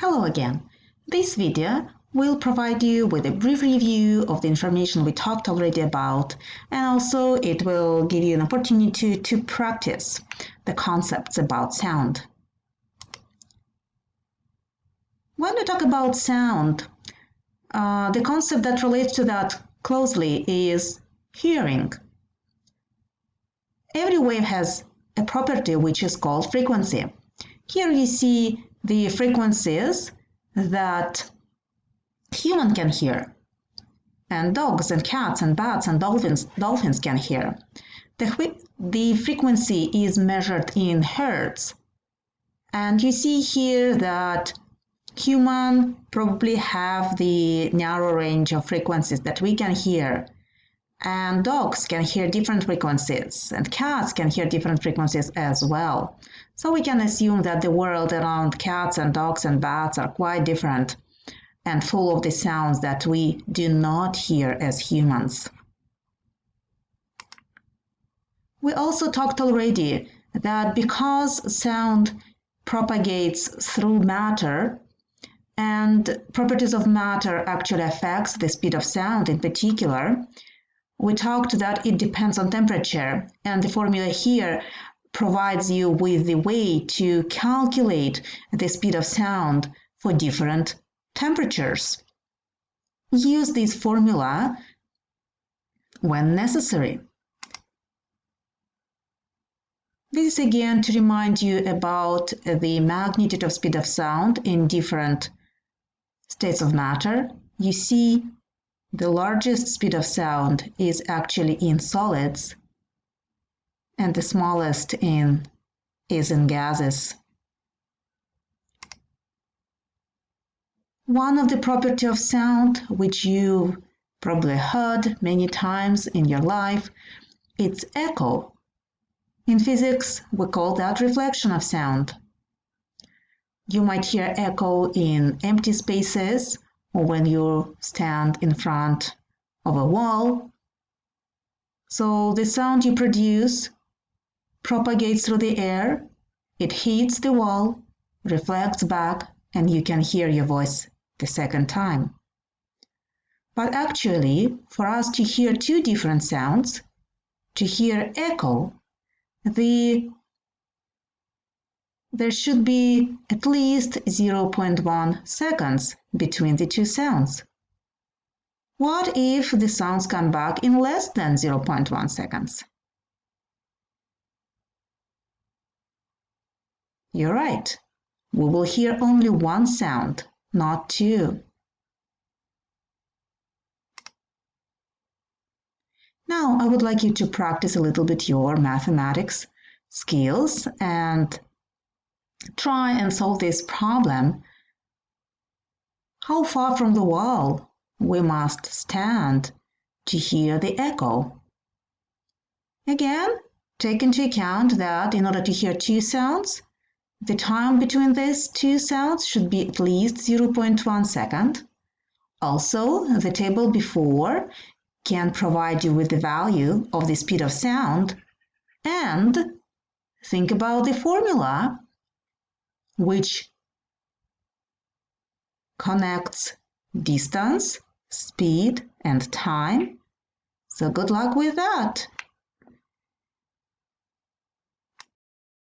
Hello again. This video will provide you with a brief review of the information we talked already about and also it will give you an opportunity to practice the concepts about sound. When we talk about sound, uh, the concept that relates to that closely is hearing. Every wave has a property which is called frequency. Here you see the frequencies that human can hear? And dogs and cats and bats and dolphins dolphins can hear. The, the frequency is measured in hertz. And you see here that human probably have the narrow range of frequencies that we can hear and dogs can hear different frequencies and cats can hear different frequencies as well so we can assume that the world around cats and dogs and bats are quite different and full of the sounds that we do not hear as humans. We also talked already that because sound propagates through matter and properties of matter actually affects the speed of sound in particular, we talked that it depends on temperature and the formula here provides you with the way to calculate the speed of sound for different temperatures. Use this formula when necessary. This is again to remind you about the magnitude of speed of sound in different states of matter. You see the largest speed of sound is actually in solids and the smallest in is in gases. One of the property of sound, which you probably heard many times in your life, it's echo. In physics, we call that reflection of sound. You might hear echo in empty spaces or when you stand in front of a wall. So the sound you produce propagates through the air, it hits the wall, reflects back, and you can hear your voice the second time. But actually, for us to hear two different sounds, to hear echo, the there should be at least 0.1 seconds between the two sounds. What if the sounds come back in less than 0.1 seconds? You're right. We will hear only one sound, not two. Now I would like you to practice a little bit your mathematics skills and try and solve this problem. How far from the wall we must stand to hear the echo? Again, take into account that in order to hear two sounds, the time between these two sounds should be at least 0.1 second. Also, the table before can provide you with the value of the speed of sound and think about the formula which connects distance, speed, and time. So good luck with that.